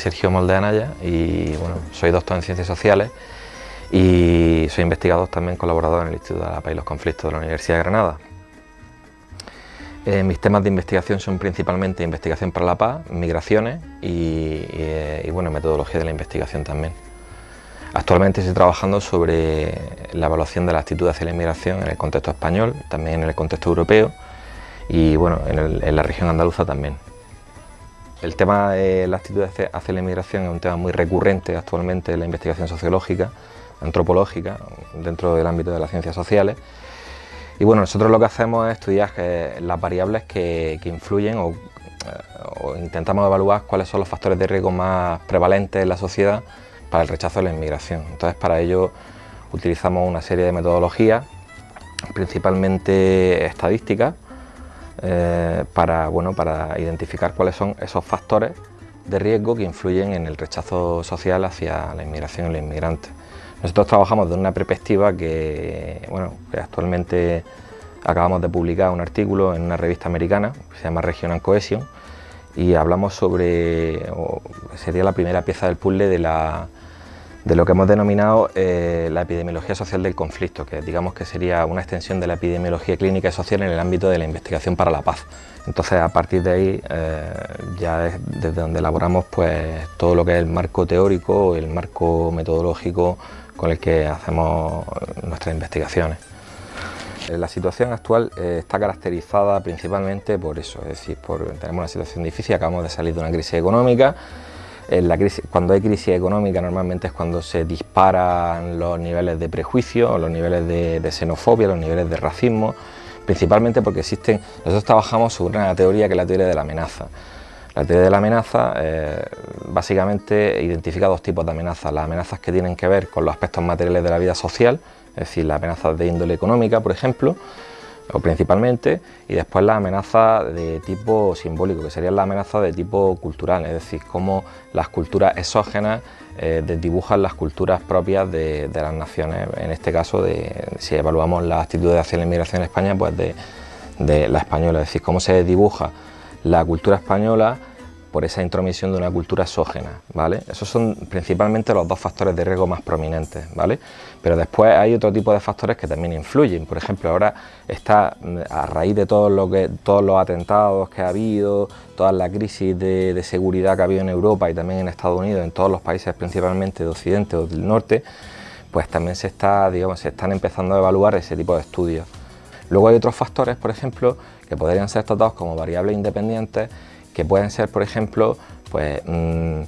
Sergio Molde Anaya y bueno, soy doctor en Ciencias Sociales y soy investigador también colaborador en el Instituto de la Paz y los Conflictos de la Universidad de Granada. Eh, mis temas de investigación son principalmente investigación para la paz, migraciones y, eh, y, bueno, metodología de la investigación también. Actualmente estoy trabajando sobre la evaluación de la actitud hacia la inmigración en el contexto español, también en el contexto europeo y bueno, en, la región andaluza también. El tema de la actitud hacia la inmigración es un tema muy recurrente actualmente en la investigación sociológica, antropológica, dentro del ámbito de las ciencias sociales. Y bueno, nosotros lo que hacemos es estudiar las variables que, influyen o, o intentamos evaluar cuáles son los factores de riesgo más prevalentes en la sociedad para el rechazo de la inmigración. Entonces para ello utilizamos una serie de metodologías, principalmente estadísticas, eh, para, bueno, para identificar cuáles son esos factores de riesgo que influyen en el rechazo social hacia la inmigración y los inmigrantes. Nosotros trabajamos de una perspectiva que, bueno, que actualmente acabamos de publicar un artículo en una revista americana que se llama Regional Cohesion y hablamos sobre, sería la primera pieza del puzzle de la, de lo que hemos denominado eh, la epidemiología social del conflicto, que digamos que sería una extensión de la epidemiología clínica y social en el ámbito de la investigación para la paz. Entonces a partir de ahí eh, ya es desde donde elaboramos pues todo lo que es el marco teórico, el marco metodológico con el que hacemos nuestras investigaciones. Eh, la situación actual está caracterizada principalmente por eso, es decir, por, tenemos una situación difícil, acabamos de salir de una crisis económica, cuando hay crisis económica normalmente es cuando se disparan los niveles de prejuicio, los niveles de, xenofobia, los niveles de racismo, principalmente porque existen, nosotros trabajamos sobre una teoría que es la teoría de la amenaza. La teoría de la amenaza eh, básicamente identifica dos tipos de amenazas, las amenazas que tienen que ver con los aspectos materiales de la vida social, es decir, las amenazas de índole económica, por ejemplo, o principalmente, y después la amenaza de tipo simbólico, que serían las amenazas de tipo cultural, es decir, cómo las culturas exógenas eh, desdibujan las culturas propias de, las naciones, en este caso, de, si evaluamos la actitud hacia la inmigración en España, pues de, de la española, es decir, cómo se dibuja la cultura española por esa intromisión de una cultura exógena, ¿vale? Esos son principalmente los dos factores de riesgo más prominentes, ¿vale? Pero después hay otro tipo de factores que también influyen, por ejemplo, ahora está mm, a raíz de todo lo todos los atentados que ha habido, toda la crisis de, seguridad que ha habido en Europa y también en Estados Unidos, en todos los países principalmente de Occidente o del Norte, pues también se, está, digamos, se están empezando a evaluar ese tipo de estudios. Luego hay otros factores, por ejemplo, que podrían ser tratados como variables independientes que pueden ser, por ejemplo, pues, mm,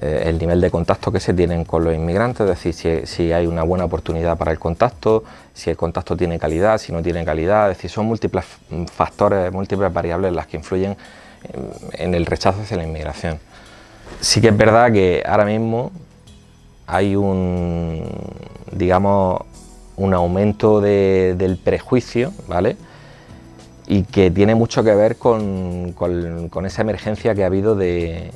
eh, el nivel de contacto que se tienen con los inmigrantes, es decir, si, hay una buena oportunidad para el contacto, si el contacto tiene calidad, si no tiene calidad, es decir, son múltiples factores, múltiples variables las que influyen en, el rechazo hacia la inmigración. Sí que es verdad que ahora mismo hay un, digamos, un aumento del prejuicio, ¿vale?, y que tiene mucho que ver con, esa emergencia que ha habido de,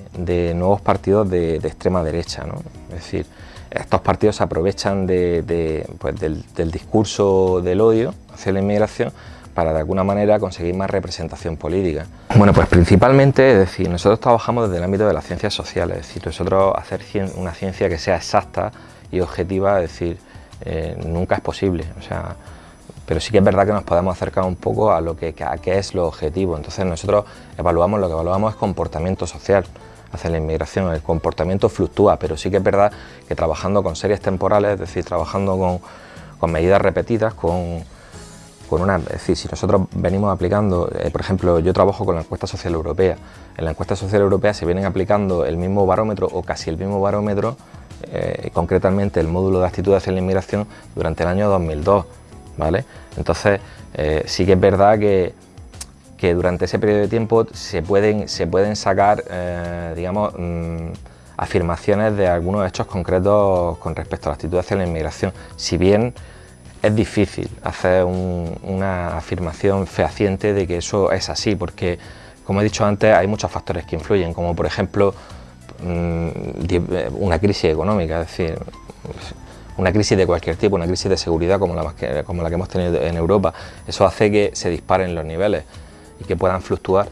nuevos partidos de, extrema derecha. Es decir, estos partidos se aprovechan pues del, discurso del odio hacia la inmigración para de alguna manera conseguir más representación política. Bueno, pues principalmente, es decir, nosotros trabajamos desde el ámbito de las ciencias sociales, es decir, nosotros hacer una ciencia que sea exacta y objetiva, es decir, eh, nunca es posible. O sea, pero sí que es verdad que nos podemos acercar un poco a lo que a qué es lo objetivo. Entonces nosotros evaluamos, lo que evaluamos es comportamiento social hacia la inmigración, el comportamiento fluctúa, pero sí que es verdad que trabajando con series temporales, es decir, trabajando con, medidas repetidas, con, con, una... Es decir, si nosotros venimos aplicando, eh, por ejemplo, yo trabajo con la encuesta social europea, en la encuesta social europea se vienen aplicando el mismo barómetro o casi el mismo barómetro, eh, concretamente el módulo de actitud hacia la inmigración durante el año 2002, ¿vale? Entonces, eh, sí que es verdad que, durante ese periodo de tiempo se pueden, se pueden sacar, eh, mm, afirmaciones de algunos hechos concretos con respecto a la actitud hacia la inmigración, si bien es difícil hacer una afirmación fehaciente de que eso es así, porque, como he dicho antes, hay muchos factores que influyen, como por ejemplo mm, una crisis económica, es decir, una crisis de cualquier tipo, una crisis de seguridad como la, que, como la que hemos tenido en Europa. Eso hace que se disparen los niveles y que puedan fluctuar,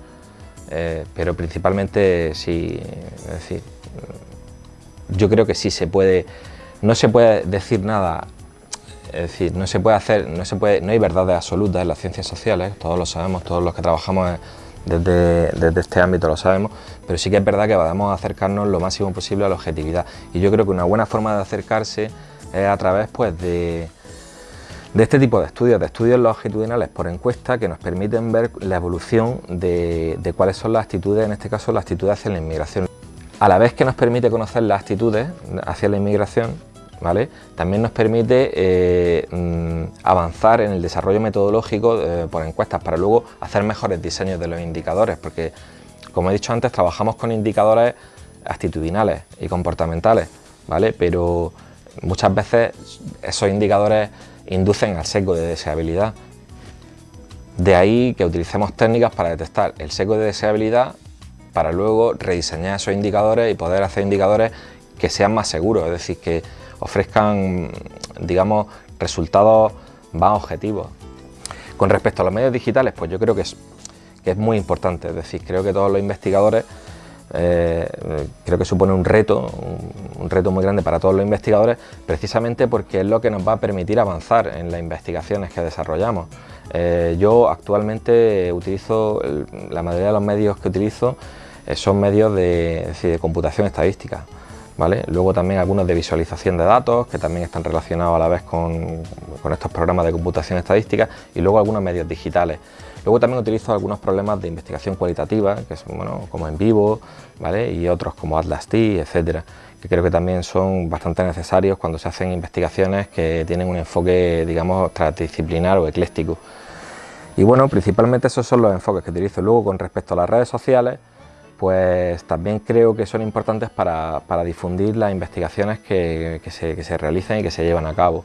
eh, pero principalmente sí, es decir, yo creo que sí se puede, no se puede decir nada, es decir, no se puede hacer, no se puede, no hay verdades absolutas en las ciencias sociales, todos lo sabemos, todos los que trabajamos desde, desde, este ámbito lo sabemos, pero sí que es verdad que podemos acercarnos lo máximo posible a la objetividad. Y yo creo que una buena forma de acercarse es a través pues, de, este tipo de estudios, de estudios longitudinales por encuesta que nos permiten ver la evolución de, cuáles son las actitudes, en este caso las actitudes hacia la inmigración. A la vez que nos permite conocer las actitudes hacia la inmigración, ¿vale? también nos permite eh, mm, avanzar en el desarrollo metodológico eh, por encuestas para luego hacer mejores diseños de los indicadores, porque como he dicho antes, trabajamos con indicadores actitudinales y comportamentales, ¿vale? pero muchas veces esos indicadores inducen al sesgo de deseabilidad. De ahí que utilicemos técnicas para detectar el sesgo de deseabilidad para luego rediseñar esos indicadores y poder hacer indicadores que sean más seguros, es decir, que ofrezcan, digamos, resultados más objetivos. Con respecto a los medios digitales, pues yo creo que es, que es muy importante, es decir, creo que todos los investigadores eh, creo que supone un reto, un, reto muy grande para todos los investigadores, precisamente porque es lo que nos va a permitir avanzar en las investigaciones que desarrollamos. Eh, yo actualmente utilizo, la mayoría de los medios que utilizo eh, son medios de, computación estadística. Luego también algunos de visualización de datos, que también están relacionados a la vez con, estos programas de computación estadística, y luego algunos medios digitales. Luego también utilizo algunos problemas de investigación cualitativa, que son bueno, como en vivo, ¿vale? y otros como Atlas T, etcétera, que creo que también son bastante necesarios cuando se hacen investigaciones que tienen un enfoque, digamos, transdisciplinar o ecléctico. Y bueno, principalmente esos son los enfoques que utilizo. Luego, con respecto a las redes sociales, pues también creo que son importantes para, difundir las investigaciones que, se, que se realizan y que se llevan a cabo.